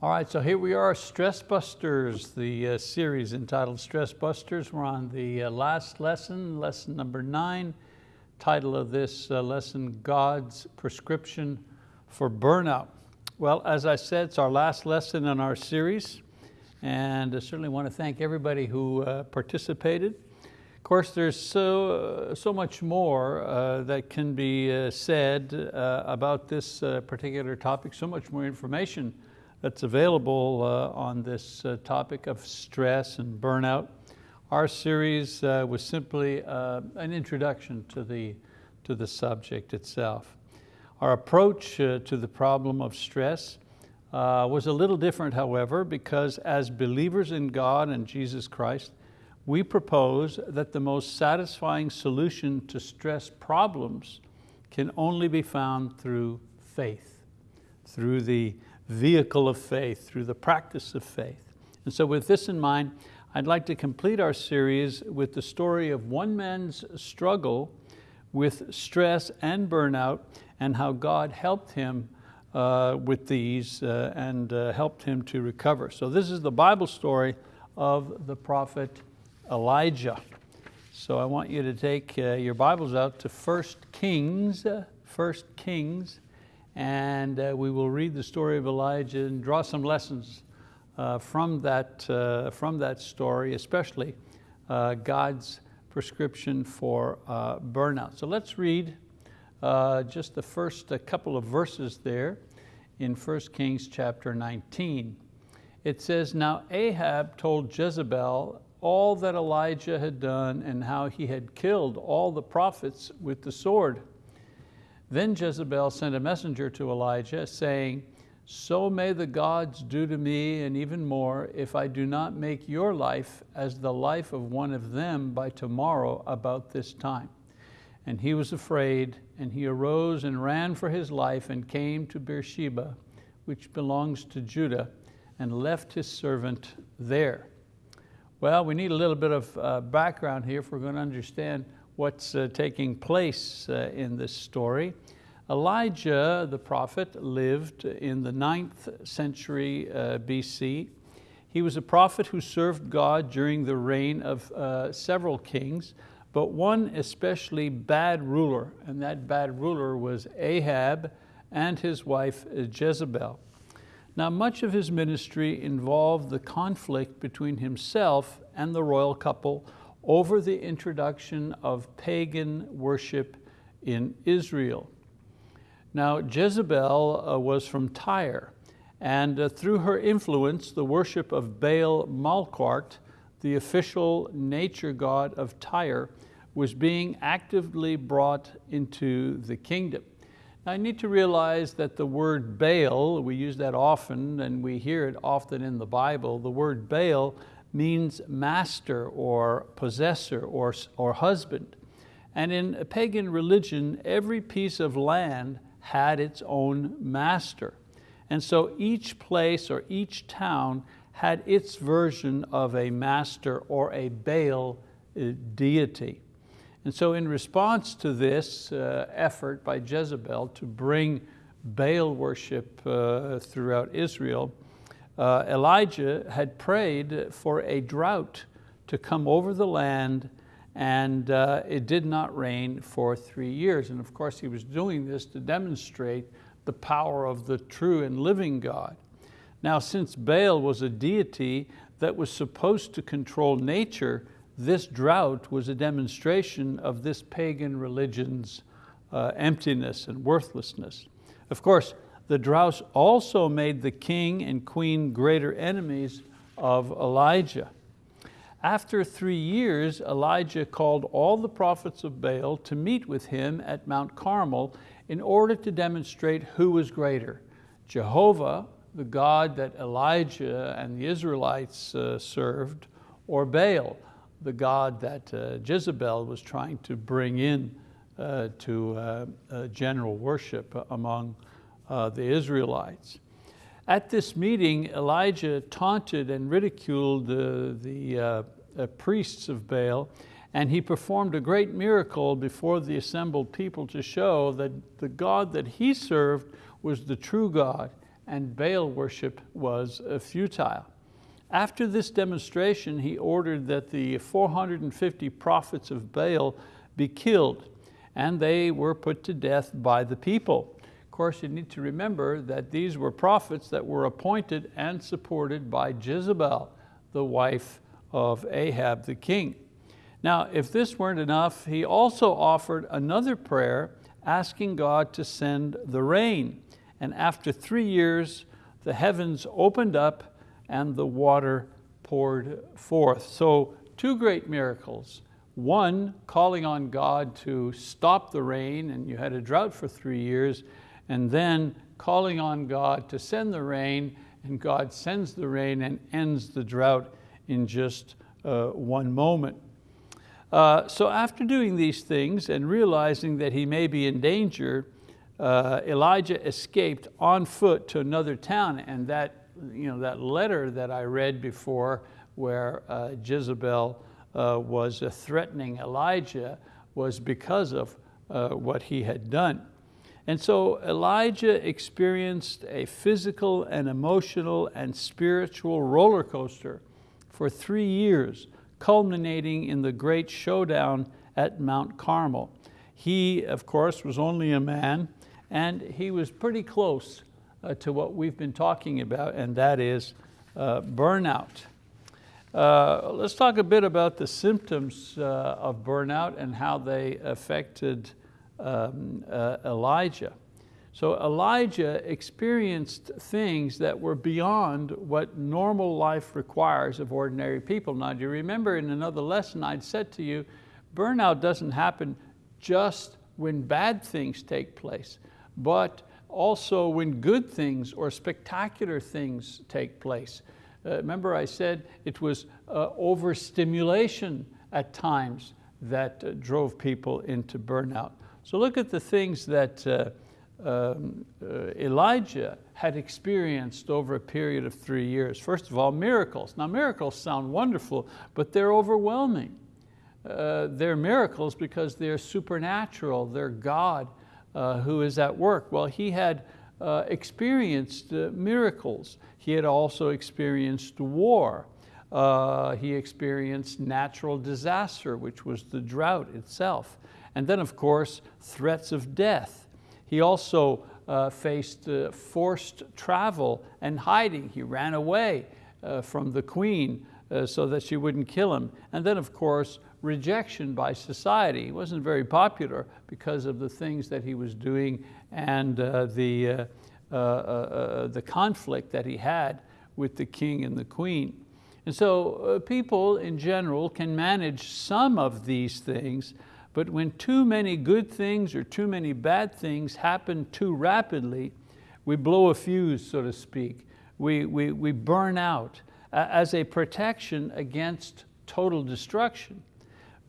All right, so here we are, Stress Busters, the uh, series entitled Stress Busters. We're on the uh, last lesson, lesson number nine. Title of this uh, lesson, God's Prescription for Burnout. Well, as I said, it's our last lesson in our series, and I certainly want to thank everybody who uh, participated. Of course, there's so, uh, so much more uh, that can be said about this particular topic, so much more information that's available uh, on this uh, topic of stress and burnout. Our series uh, was simply uh, an introduction to the, to the subject itself. Our approach uh, to the problem of stress uh, was a little different, however, because as believers in God and Jesus Christ, we propose that the most satisfying solution to stress problems can only be found through faith, through the vehicle of faith, through the practice of faith. And so with this in mind, I'd like to complete our series with the story of one man's struggle with stress and burnout and how God helped him uh, with these uh, and uh, helped him to recover. So this is the Bible story of the prophet Elijah. So I want you to take uh, your Bibles out to 1 Kings, 1 uh, Kings and uh, we will read the story of Elijah and draw some lessons uh, from, that, uh, from that story, especially uh, God's prescription for uh, burnout. So let's read uh, just the first couple of verses there in 1 Kings chapter 19. It says, now Ahab told Jezebel all that Elijah had done and how he had killed all the prophets with the sword. Then Jezebel sent a messenger to Elijah saying, so may the gods do to me and even more if I do not make your life as the life of one of them by tomorrow about this time. And he was afraid and he arose and ran for his life and came to Beersheba, which belongs to Judah, and left his servant there. Well, we need a little bit of uh, background here if we're going to understand what's uh, taking place uh, in this story. Elijah, the prophet, lived in the ninth century uh, BC. He was a prophet who served God during the reign of uh, several kings, but one especially bad ruler, and that bad ruler was Ahab and his wife uh, Jezebel. Now much of his ministry involved the conflict between himself and the royal couple over the introduction of pagan worship in Israel. Now Jezebel uh, was from Tyre and uh, through her influence the worship of Baal Malkart, the official nature god of Tyre, was being actively brought into the kingdom. Now, I need to realize that the word Baal, we use that often and we hear it often in the Bible, the word Baal means master or possessor or, or husband. And in pagan religion, every piece of land had its own master. And so each place or each town had its version of a master or a Baal uh, deity. And so in response to this uh, effort by Jezebel to bring Baal worship uh, throughout Israel, uh, Elijah had prayed for a drought to come over the land and uh, it did not rain for three years. And of course he was doing this to demonstrate the power of the true and living God. Now since Baal was a deity that was supposed to control nature, this drought was a demonstration of this pagan religion's uh, emptiness and worthlessness. Of course, the drought also made the king and queen greater enemies of Elijah. After three years, Elijah called all the prophets of Baal to meet with him at Mount Carmel in order to demonstrate who was greater, Jehovah, the God that Elijah and the Israelites uh, served, or Baal, the God that uh, Jezebel was trying to bring in uh, to uh, general worship among uh, the Israelites. At this meeting, Elijah taunted and ridiculed the, the uh, uh, priests of Baal, and he performed a great miracle before the assembled people to show that the God that he served was the true God and Baal worship was futile. After this demonstration, he ordered that the 450 prophets of Baal be killed, and they were put to death by the people. Course, you need to remember that these were prophets that were appointed and supported by Jezebel, the wife of Ahab the king. Now, if this weren't enough, he also offered another prayer asking God to send the rain. And after three years, the heavens opened up and the water poured forth. So two great miracles. One, calling on God to stop the rain, and you had a drought for three years, and then calling on God to send the rain, and God sends the rain and ends the drought in just uh, one moment. Uh, so after doing these things and realizing that he may be in danger, uh, Elijah escaped on foot to another town and that you know, that letter that I read before where uh, Jezebel uh, was threatening Elijah was because of uh, what he had done. And so Elijah experienced a physical and emotional and spiritual roller coaster for three years, culminating in the great showdown at Mount Carmel. He, of course, was only a man, and he was pretty close uh, to what we've been talking about, and that is uh, burnout. Uh, let's talk a bit about the symptoms uh, of burnout and how they affected um, uh, Elijah. So Elijah experienced things that were beyond what normal life requires of ordinary people. Now, do you remember in another lesson I'd said to you, burnout doesn't happen just when bad things take place, but also when good things or spectacular things take place. Uh, remember I said it was uh, overstimulation at times that uh, drove people into burnout. So look at the things that uh, um, uh, Elijah had experienced over a period of three years. First of all, miracles. Now miracles sound wonderful, but they're overwhelming. Uh, they're miracles because they're supernatural, they're God uh, who is at work. Well, he had uh, experienced uh, miracles. He had also experienced war. Uh, he experienced natural disaster, which was the drought itself. And then of course, threats of death. He also uh, faced uh, forced travel and hiding. He ran away from the queen so that she wouldn't kill him. And then of course, rejection by society. He wasn't very popular because of the things that he was doing and uh, the, uh, uh, uh, uh the conflict that he had with the king and the queen. And so uh, people in general can manage some of these things, but when too many good things or too many bad things happen too rapidly, we blow a fuse, so to speak. We, we, we burn out as a protection against total destruction.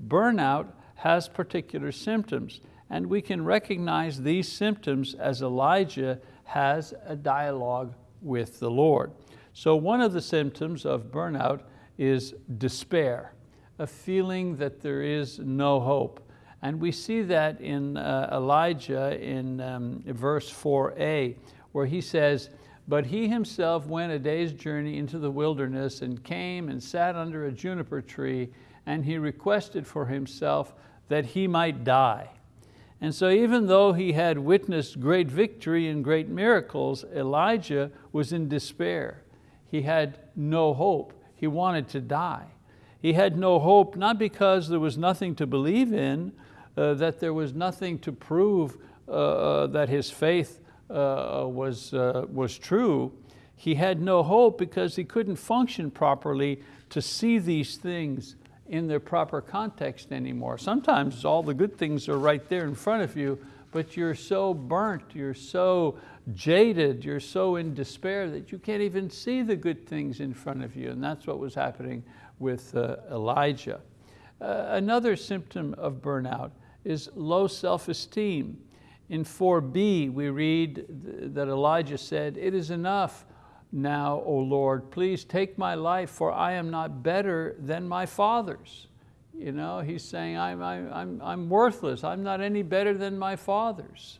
Burnout has particular symptoms and we can recognize these symptoms as Elijah has a dialogue with the Lord. So one of the symptoms of burnout is despair, a feeling that there is no hope. And we see that in uh, Elijah in um, verse 4a, where he says, but he himself went a day's journey into the wilderness and came and sat under a juniper tree and he requested for himself that he might die. And so even though he had witnessed great victory and great miracles, Elijah was in despair. He had no hope. He wanted to die. He had no hope, not because there was nothing to believe in, uh, that there was nothing to prove uh, uh that his faith uh, was, uh, was true. He had no hope because he couldn't function properly to see these things in their proper context anymore. Sometimes all the good things are right there in front of you, but you're so burnt, you're so jaded, you're so in despair that you can't even see the good things in front of you. And that's what was happening with uh, Elijah. Uh, another symptom of burnout is low self-esteem. In 4b, we read that Elijah said, it is enough now, O Lord, please take my life for I am not better than my fathers. You know, he's saying I'm, I'm, I'm worthless, I'm not any better than my fathers.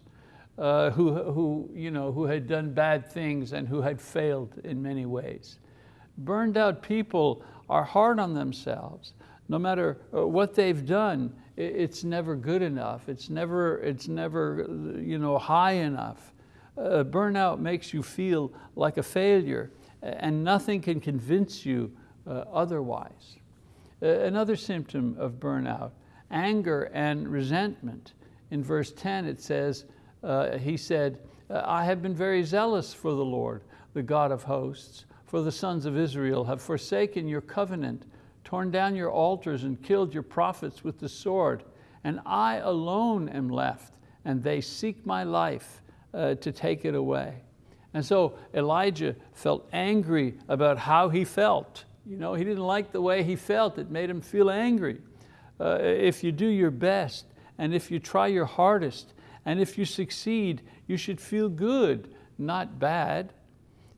uh, who, who, you know, who had done bad things and who had failed in many ways. Burned out people are hard on themselves. No matter uh, what they've done, it's never good enough. It's never, it's never you know, high enough. Uh, burnout makes you feel like a failure and nothing can convince you uh, otherwise. Uh, another symptom of burnout, anger and resentment. In verse 10 it says, uh, he said, uh, I have been very zealous for the Lord, the God of hosts, for the sons of Israel have forsaken your covenant, torn down your altars and killed your prophets with the sword. And I alone am left, and they seek my life uh, to take it away. And so Elijah felt angry about how he felt. You know, he didn't like the way he felt. It made him feel angry. Uh, if you do your best, and if you try your hardest, and if you succeed, you should feel good, not bad.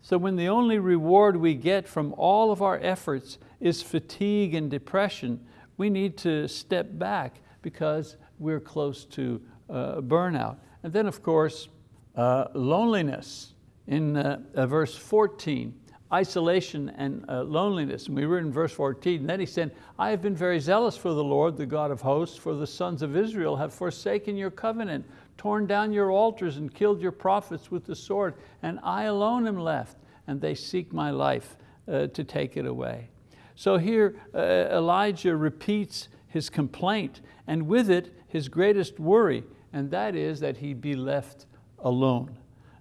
So when the only reward we get from all of our efforts is fatigue and depression, we need to step back because we're close to uh, burnout. And then of course, uh, loneliness. In uh, uh verse 14, isolation and uh, loneliness. And we were in verse 14, and then he said, I have been very zealous for the Lord, the God of hosts, for the sons of Israel have forsaken your covenant, torn down your altars and killed your prophets with the sword, and I alone am left, and they seek my life uh, to take it away. So here uh, Elijah repeats his complaint, and with it his greatest worry, and that is that he be left alone.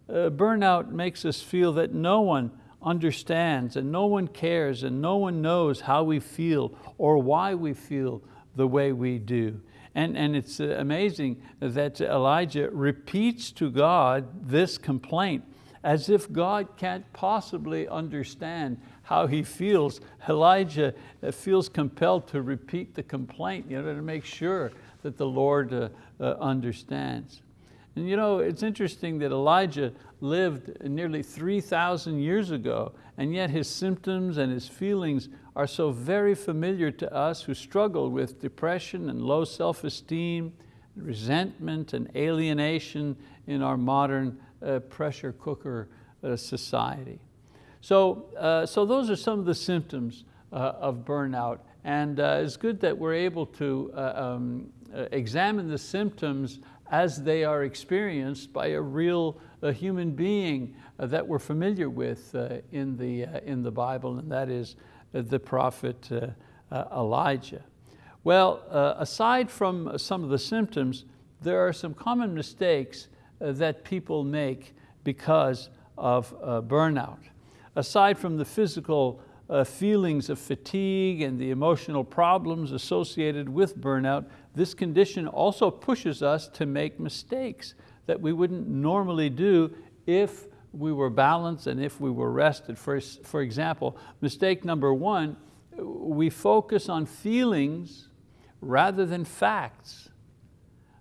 Uh, burnout makes us feel that no one understands and no one cares and no one knows how we feel or why we feel the way we do. And, and it's uh, amazing that Elijah repeats to God this complaint as if God can't possibly understand how he feels. Elijah uh, feels compelled to repeat the complaint you know, to make sure that the Lord uh, uh, understands. And you know, it's interesting that Elijah lived nearly 3,000 years ago, and yet his symptoms and his feelings are so very familiar to us who struggle with depression and low self-esteem, resentment and alienation in our modern uh, pressure cooker uh, society. So, uh, so those are some of the symptoms uh, of burnout. And uh, it's good that we're able to uh, um, examine the symptoms as they are experienced by a real a human being uh, that we're familiar with uh, in, the, uh, in the Bible, and that is the prophet Elijah. Well, aside from some of the symptoms, there are some common mistakes that people make because of burnout. Aside from the physical uh, feelings of fatigue and the emotional problems associated with burnout, this condition also pushes us to make mistakes that we wouldn't normally do if we were balanced and if we were rested. For, for example, mistake number one, we focus on feelings rather than facts.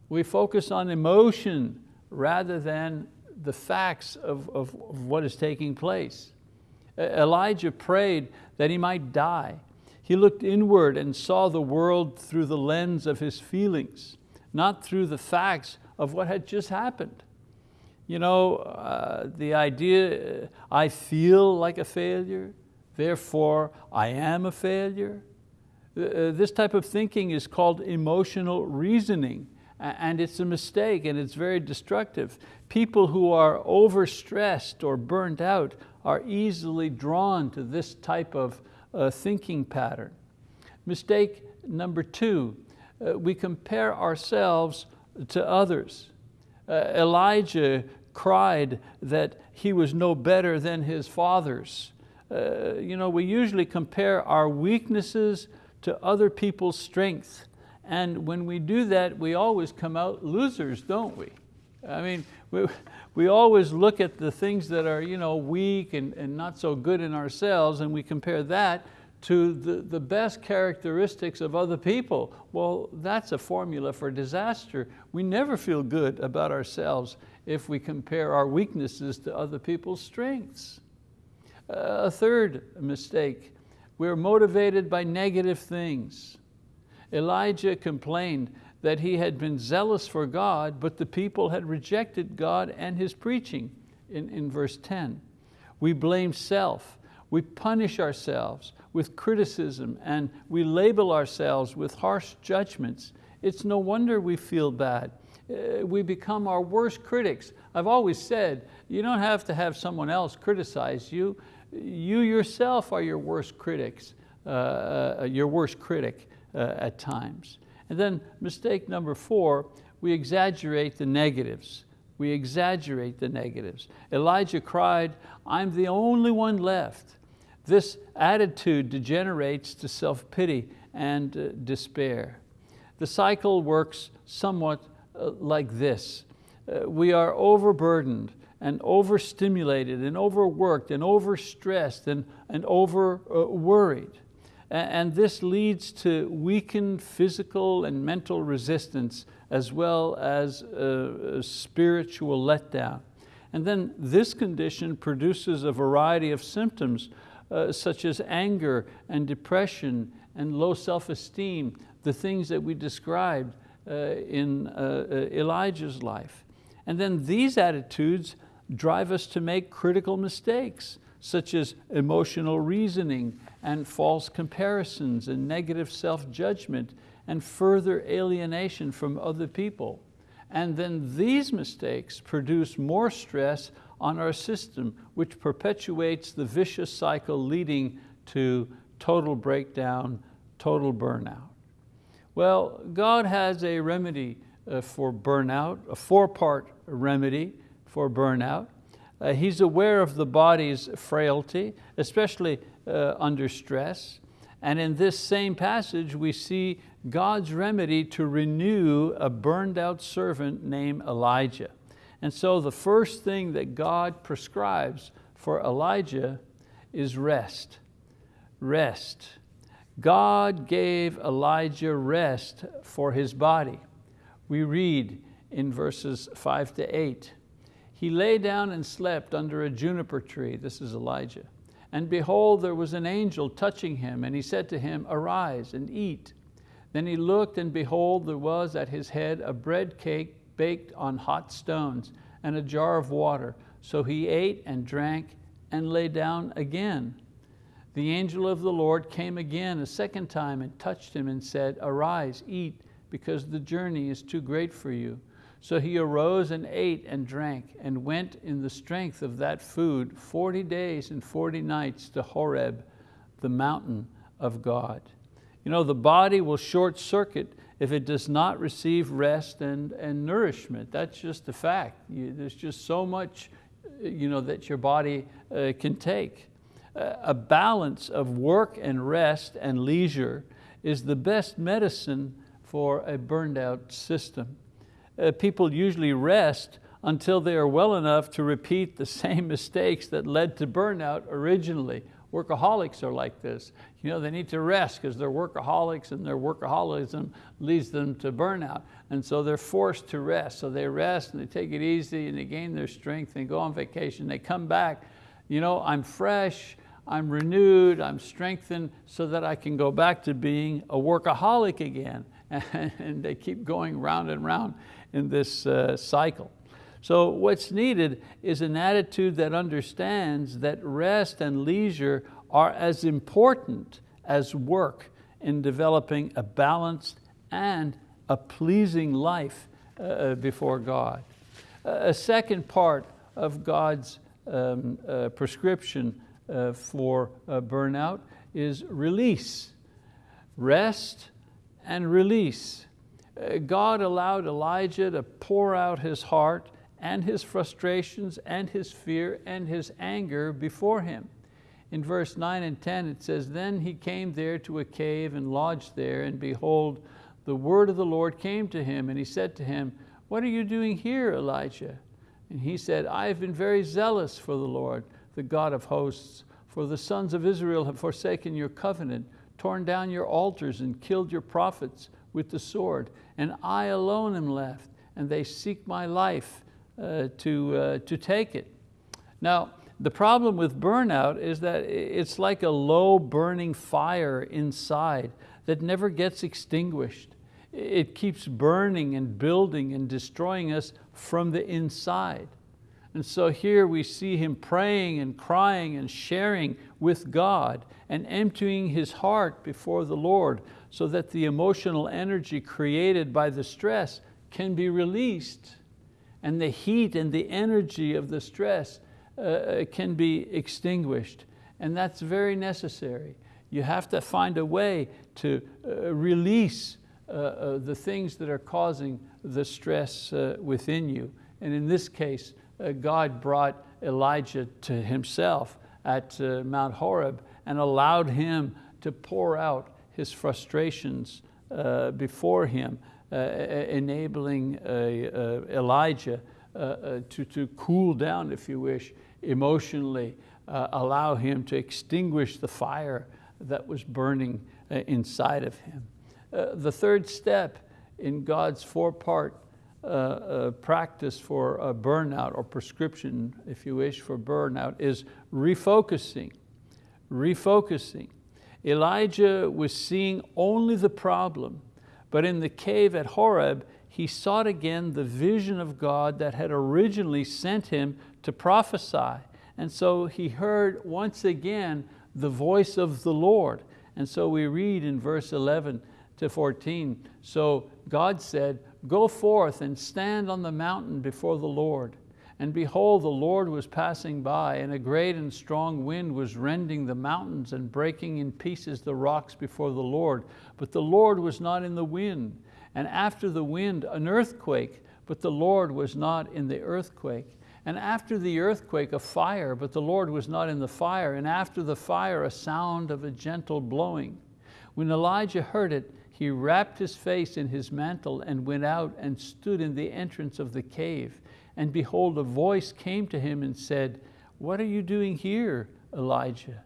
We focus on emotion rather than the facts of, of, of what is taking place. Elijah prayed that he might die. He looked inward and saw the world through the lens of his feelings, not through the facts of what had just happened. You know, uh, the idea, I feel like a failure, therefore I am a failure. Uh, uh, this type of thinking is called emotional reasoning and it's a mistake and it's very destructive. People who are overstressed or burnt out are easily drawn to this type of uh, thinking pattern. Mistake number two, uh, we compare ourselves to others. Uh, Elijah cried that he was no better than his fathers. Uh, you know, we usually compare our weaknesses to other people's strength. And when we do that, we always come out losers, don't we? I mean, we, we always look at the things that are you know, weak and, and not so good in ourselves and we compare that to the, the best characteristics of other people. Well, that's a formula for disaster. We never feel good about ourselves if we compare our weaknesses to other people's strengths. Uh, a third mistake, we're motivated by negative things. Elijah complained that he had been zealous for God, but the people had rejected God and his preaching in, in verse 10. We blame self, we punish ourselves with criticism and we label ourselves with harsh judgments. It's no wonder we feel bad. Uh, we become our worst critics. I've always said, you don't have to have someone else criticize you. You yourself are your worst critics, uh, uh, your worst critic uh, at times. And then mistake number four, we exaggerate the negatives. We exaggerate the negatives. Elijah cried, I'm the only one left. This attitude degenerates to self-pity and uh, despair. The cycle works somewhat uh, like this. Uh, we are overburdened and overstimulated and overworked and overstressed and, and over uh, worried. And this leads to weakened physical and mental resistance as well as a spiritual letdown. And then this condition produces a variety of symptoms uh, such as anger and depression and low self-esteem, the things that we described uh, in uh, uh, Elijah's life. And then these attitudes drive us to make critical mistakes, such as emotional reasoning and false comparisons and negative self-judgment and further alienation from other people. And then these mistakes produce more stress on our system, which perpetuates the vicious cycle leading to total breakdown, total burnout. Well, God has a remedy uh, for burnout, a four-part remedy for burnout. Uh, he's aware of the body's frailty, especially uh, under stress. And in this same passage, we see God's remedy to renew a burned out servant named Elijah. And so the first thing that God prescribes for Elijah is rest, rest. God gave Elijah rest for his body. We read in verses five to eight, he lay down and slept under a juniper tree, this is Elijah. And behold, there was an angel touching him, and he said to him, arise and eat. Then he looked, and behold, there was at his head a bread cake baked on hot stones, and a jar of water. So he ate and drank and lay down again. The angel of the Lord came again a second time and touched him and said, arise, eat, because the journey is too great for you. So he arose and ate and drank and went in the strength of that food 40 days and 40 nights to Horeb, the mountain of God. You know, the body will short circuit if it does not receive rest and, and nourishment. That's just a fact. You, there's just so much you know, that your body uh, can take. Uh, a balance of work and rest and leisure is the best medicine for a burned out system. Uh, people usually rest until they are well enough to repeat the same mistakes that led to burnout originally Workaholics are like this. You know, they need to rest because they're workaholics and their workaholism leads them to burnout. And so they're forced to rest. So they rest and they take it easy and they gain their strength and go on vacation. They come back, you know, I'm fresh, I'm renewed, I'm strengthened so that I can go back to being a workaholic again. And they keep going round and round in this uh, cycle. So what's needed is an attitude that understands that rest and leisure are as important as work in developing a balanced and a pleasing life uh, uh before God. a second part of God's um, uh, prescription uh, for uh, burnout is release. Rest and release. Uh, God allowed Elijah to pour out his heart and his frustrations and his fear and his anger before him. In verse 9 and 10 it says, Then he came there to a cave and lodged there, and behold, the word of the Lord came to him, and he said to him, What are you doing here, Elijah? And he said, I have been very zealous for the Lord, the God of hosts, for the sons of Israel have forsaken your covenant, torn down your altars, and killed your prophets with the sword, and I alone am left, and they seek my life uh, to, uh, to take it. Now, the problem with burnout is that it's like a low burning fire inside that never gets extinguished. It keeps burning and building and destroying us from the inside. And so here we see him praying and crying and sharing with God and emptying his heart before the Lord so that the emotional energy created by the stress can be released and the heat and the energy of the stress uh, uh can be extinguished. And that's very necessary. You have to find a way to uh, release uh, uh, the things that are causing the stress uh, within you. And in this case, God brought Elijah to himself at Mount Horeb and allowed him to pour out his frustrations before him, enabling Elijah to, to cool down, if you wish, emotionally, allow him to extinguish the fire that was burning inside of him. Uh, the third step in God's four-part uh, uh, practice for burnout or prescription, if you wish, for burnout is refocusing, refocusing. Elijah was seeing only the problem, but in the cave at Horeb, he sought again the vision of God that had originally sent him to prophesy. And so he heard once again the voice of the Lord. And so we read in verse 11, to 14. So God said, go forth and stand on the mountain before the Lord. And behold, the Lord was passing by, and a great and strong wind was rending the mountains and breaking in pieces the rocks before the Lord. But the Lord was not in the wind. And after the wind, an earthquake, but the Lord was not in the earthquake. And after the earthquake, a fire, but the Lord was not in the fire. And after the fire, a sound of a gentle blowing. When Elijah heard it, he wrapped his face in his mantle and went out and stood in the entrance of the cave. And behold, a voice came to him and said, what are you doing here, Elijah?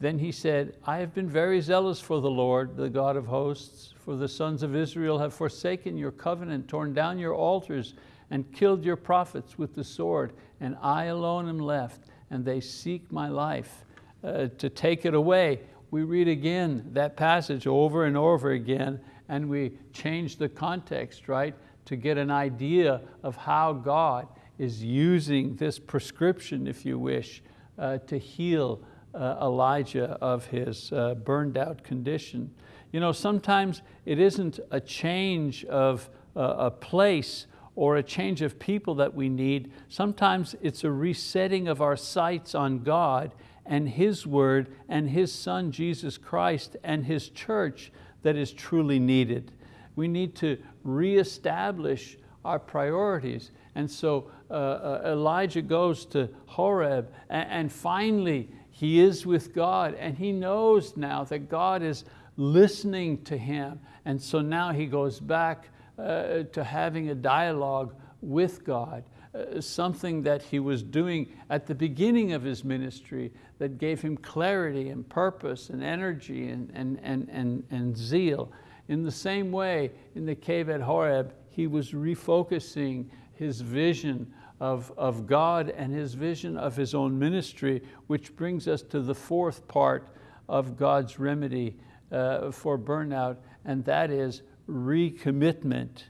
Then he said, I have been very zealous for the Lord, the God of hosts, for the sons of Israel have forsaken your covenant, torn down your altars, and killed your prophets with the sword, and I alone am left, and they seek my life uh, to take it away we read again that passage over and over again and we change the context, right? To get an idea of how God is using this prescription, if you wish, uh, to heal uh, Elijah of his uh, burned out condition. You know, sometimes it isn't a change of uh, a place or a change of people that we need. Sometimes it's a resetting of our sights on God and His word and His Son, Jesus Christ, and His church that is truly needed. We need to reestablish our priorities. And so uh, uh, Elijah goes to Horeb and, and finally he is with God and he knows now that God is listening to him. And so now he goes back uh, to having a dialogue with God. Uh, something that he was doing at the beginning of his ministry that gave him clarity and purpose and energy and, and, and, and, and zeal. In the same way, in the cave at Horeb, he was refocusing his vision of, of God and his vision of his own ministry, which brings us to the fourth part of God's remedy uh, for burnout, and that is recommitment.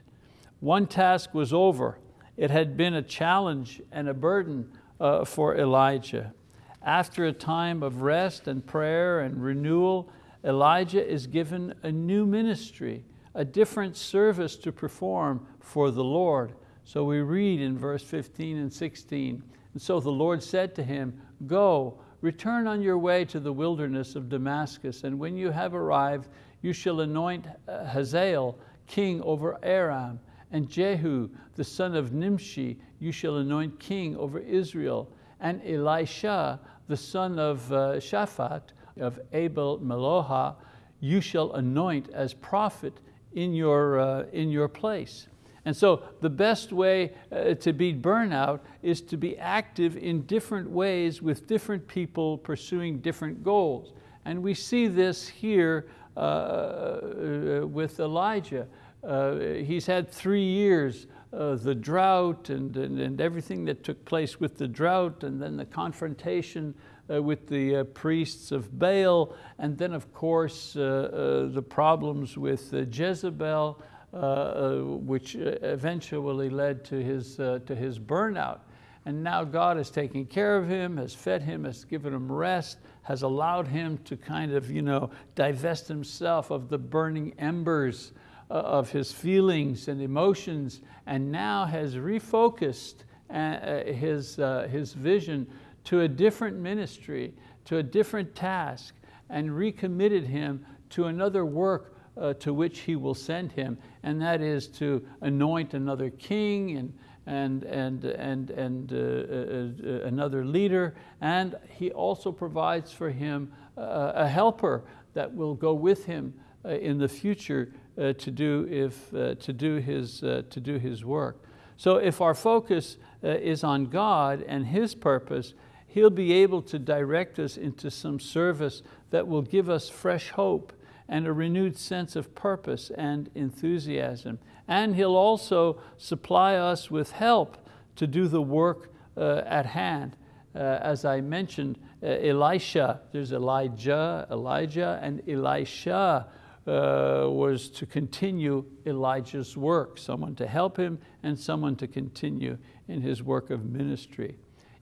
One task was over, it had been a challenge and a burden uh, for Elijah. After a time of rest and prayer and renewal, Elijah is given a new ministry, a different service to perform for the Lord. So we read in verse 15 and 16, and so the Lord said to him, go, return on your way to the wilderness of Damascus, and when you have arrived, you shall anoint uh, Hazael king over Aram, and Jehu, the son of Nimshi, you shall anoint king over Israel. And Elisha, the son of uh, Shaphat, of Abel Meholah, you shall anoint as prophet in your, uh, in your place. And so the best way uh, to beat burnout is to be active in different ways with different people pursuing different goals. And we see this here uh, uh with Elijah. Uh, he's had three years, uh, the drought and, and, and, everything that took place with the drought and then the confrontation uh, with the uh, priests of Baal and then of course uh, uh, the problems with Jezebel uh, which eventually led to his, to his burnout. And now God has taken care of him, has fed him, has given him rest, has allowed him to kind of you know, divest himself of the burning embers of his feelings and emotions, and now has refocused his, his vision to a different ministry, to a different task, and recommitted him to another work uh, to which he will send him, and that is to anoint another king and, and, and, and, and uh, uh, uh another leader. And he also provides for him uh, a helper that will go with him uh, in the future to, do if, to, do his, to do his work. So if our focus is on God and His purpose, He'll be able to direct us into some service that will give us fresh hope and a renewed sense of purpose and enthusiasm. And He'll also supply us with help to do the work uh, at hand. Uh, as I mentioned, uh, Elisha, there's Elijah, Elijah, and Elisha uh, was to continue Elijah's work, someone to help him and someone to continue in his work of ministry.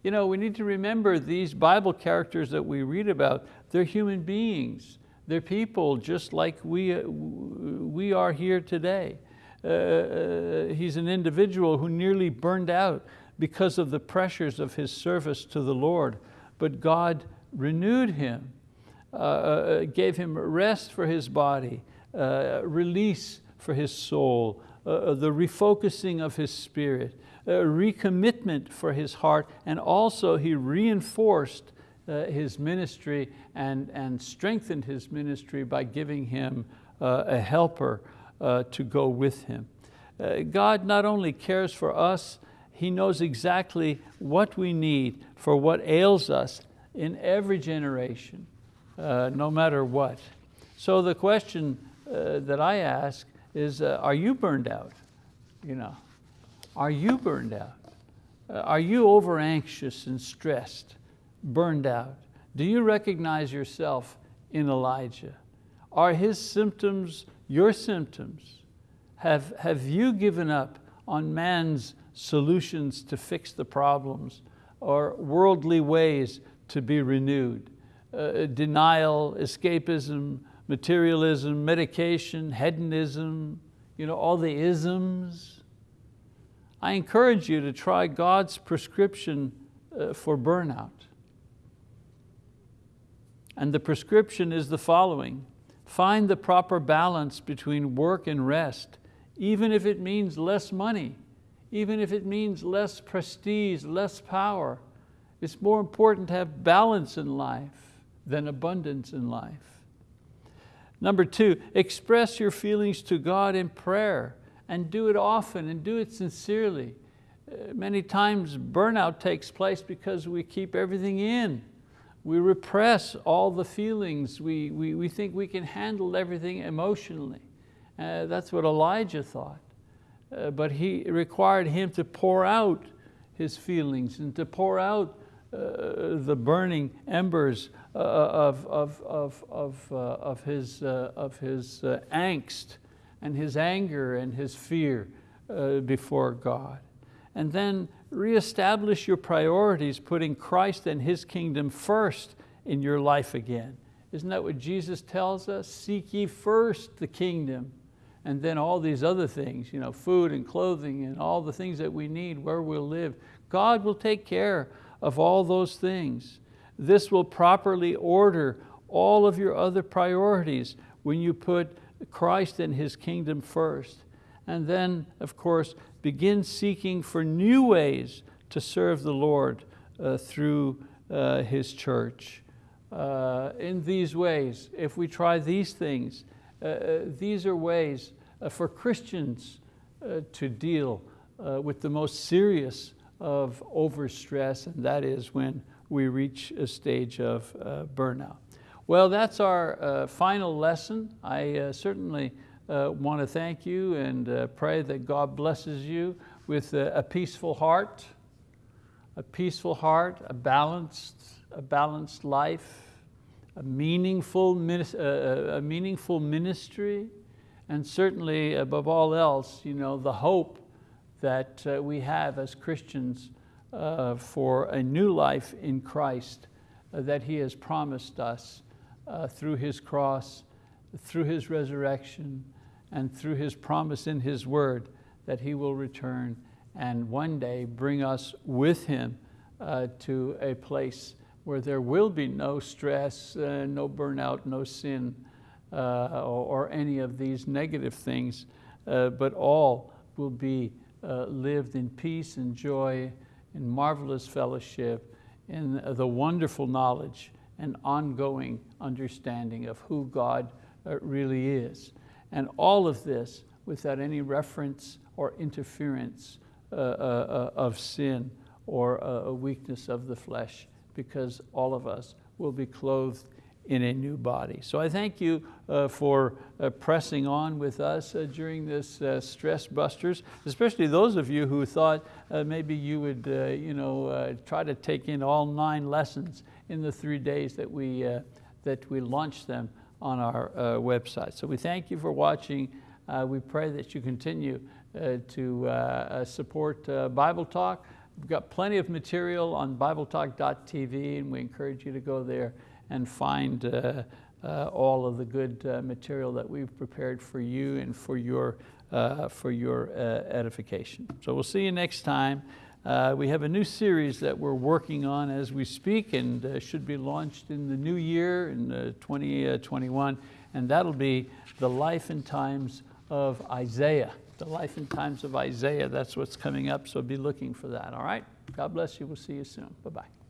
You know, we need to remember these Bible characters that we read about, they're human beings. They're people just like we, uh, we are here today. Uh, uh, he's an individual who nearly burned out because of the pressures of his service to the Lord, but God renewed him, uh, uh gave him rest for his body, uh, release for his soul, the refocusing of his spirit, recommitment for his heart, and also he reinforced uh, his ministry and, and strengthened his ministry by giving him uh, a helper uh, to go with him. Uh, God not only cares for us, He knows exactly what we need for what ails us in every generation, uh, no matter what. So the question uh, that I ask is, are you burned out? You know, are you burned out? are you over anxious and stressed? burned out? Do you recognize yourself in Elijah? Are his symptoms your symptoms? Have, have you given up on man's solutions to fix the problems or worldly ways to be renewed? Uh, denial, escapism, materialism, medication, hedonism, you know, all the isms. I encourage you to try God's prescription uh, for burnout. And the prescription is the following. Find the proper balance between work and rest, even if it means less money, even if it means less prestige, less power. It's more important to have balance in life than abundance in life. Number two, express your feelings to God in prayer and do it often and do it sincerely. Uh, many times burnout takes place because we keep everything in. We repress all the feelings. We, we, we think we can handle everything emotionally. Uh, that's what Elijah thought. Uh, but he required him to pour out his feelings and to pour out uh, the burning embers uh, of, of, of, of, uh, of his, of his angst and his anger and his fear uh, before God. And then reestablish your priorities, putting Christ and His kingdom first in your life again. Isn't that what Jesus tells us? Seek ye first the kingdom and then all these other things, you know, food and clothing and all the things that we need, where we'll live. God will take care of all those things. This will properly order all of your other priorities when you put Christ and His kingdom first. And then, of course, begin seeking for new ways to serve the Lord uh, through uh, His church. Uh, in these ways, if we try these things, uh, uh, these are ways uh, for Christians to deal with the most serious of overstress, and that is when we reach a stage of burnout. Well, that's our final lesson. I certainly uh, want to thank you and uh, pray that God blesses you with a, a, peaceful heart, a peaceful heart, a balanced, a balanced life, a meaningful, uh, a meaningful ministry, and certainly above all else, you know, the hope that uh, we have as Christians uh, for a new life in Christ uh, that He has promised us uh, through His cross, through His resurrection, and through His promise in His word that He will return and one day bring us with Him uh, to a place where there will be no stress, uh, no burnout, no sin, uh, or, or, any of these negative things, uh, but all will be uh, lived in peace and joy, in marvelous fellowship, in the wonderful knowledge and ongoing understanding of who God uh, really is. And all of this without any reference or interference uh, uh, of sin or a weakness of the flesh because all of us will be clothed in a new body. So I thank you uh, for uh, pressing on with us uh, during this uh, Stress Busters, especially those of you who thought uh, maybe you would uh, you know, try to take in all nine lessons in the three days that we, that we launched them on our website. So we thank you for watching. we pray that you continue to support Bible Talk. We've got plenty of material on BibleTalk.tv and we encourage you to go there and find uh, uh, all of the good uh, material that we've prepared for you and for your, uh, for your uh, edification. So we'll see you next time. Uh, we have a new series that we're working on as we speak and uh, should be launched in the new year in uh, 2021 uh, and that'll be the life and times of Isaiah the life and times of Isaiah. That's what's coming up, so be looking for that, all right? God bless you. We'll see you soon. Bye-bye.